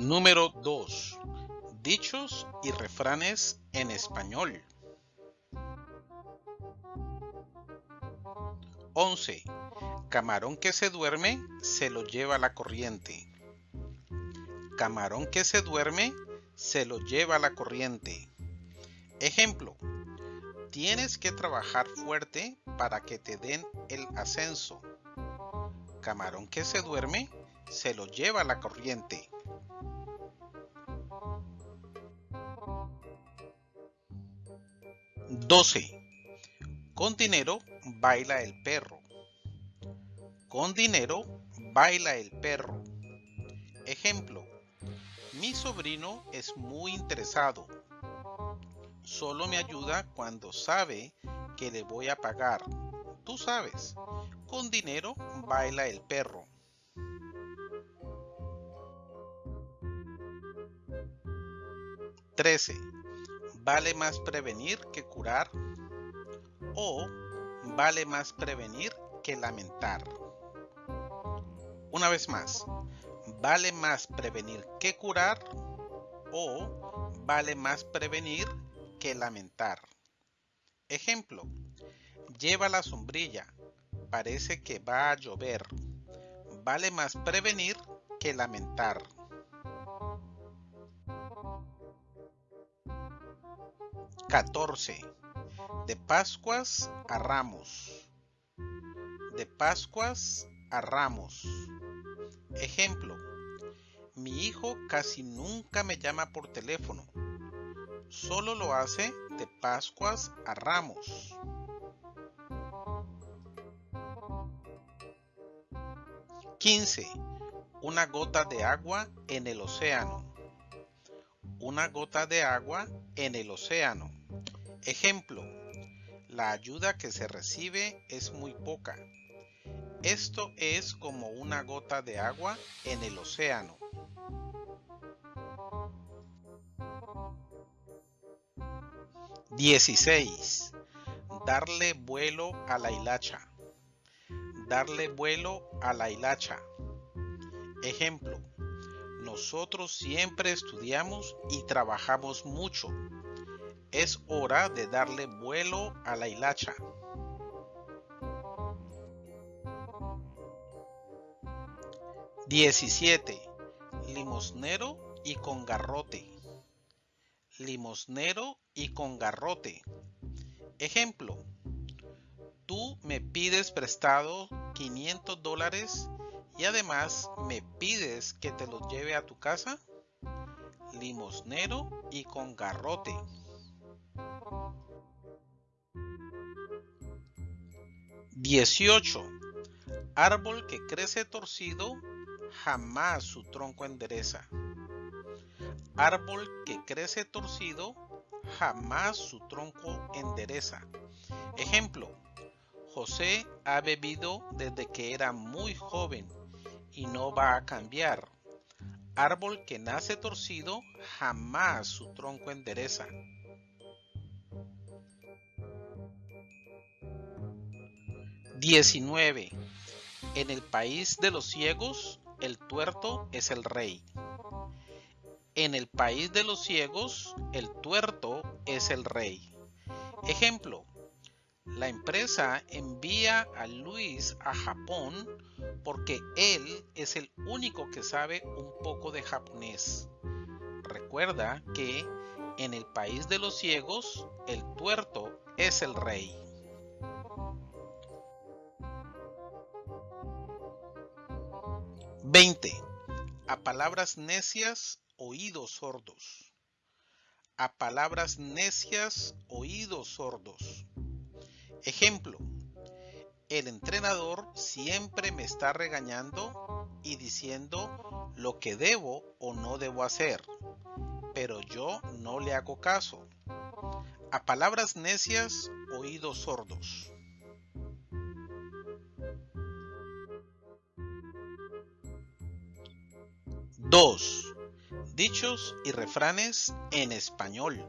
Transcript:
Número 2. Dichos y refranes en español. 11. Camarón que se duerme se lo lleva la corriente. Camarón que se duerme se lo lleva la corriente. Ejemplo. Tienes que trabajar fuerte para que te den el ascenso. Camarón que se duerme se lo lleva la corriente. 12. Con dinero baila el perro. Con dinero baila el perro. Ejemplo. Mi sobrino es muy interesado. Solo me ayuda cuando sabe que le voy a pagar. Tú sabes, con dinero baila el perro. 13. ¿Vale más prevenir que curar? ¿O vale más prevenir que lamentar? Una vez más, ¿vale más prevenir que curar? ¿O vale más prevenir que lamentar? Ejemplo, lleva la sombrilla, parece que va a llover. Vale más prevenir que lamentar. 14. De Pascuas a Ramos. De Pascuas a Ramos. Ejemplo. Mi hijo casi nunca me llama por teléfono. Solo lo hace de Pascuas a Ramos. 15. Una gota de agua en el océano. Una gota de agua en el océano. Ejemplo, la ayuda que se recibe es muy poca. Esto es como una gota de agua en el océano. ¡16! Darle vuelo a la hilacha. Darle vuelo a la hilacha. Ejemplo, nosotros siempre estudiamos y trabajamos mucho es hora de darle vuelo a la hilacha. Diecisiete. Limosnero y con garrote. Limosnero y con garrote. Ejemplo. Tú me pides prestado 500 dólares y además me pides que te los lleve a tu casa. Limosnero y con garrote. 18. Árbol que crece torcido, jamás su tronco endereza. Árbol que crece torcido, jamás su tronco endereza. Ejemplo, José ha bebido desde que era muy joven y no va a cambiar. Árbol que nace torcido, jamás su tronco endereza. 19. En el país de los ciegos, el tuerto es el rey. En el país de los ciegos, el tuerto es el rey. Ejemplo, la empresa envía a Luis a Japón porque él es el único que sabe un poco de japonés. Recuerda que en el país de los ciegos, el tuerto es el rey. 20. A palabras necias, oídos sordos. A palabras necias, oídos sordos. Ejemplo. El entrenador siempre me está regañando y diciendo lo que debo o no debo hacer, pero yo no le hago caso. A palabras necias, oídos sordos. 2. Dichos y refranes en español.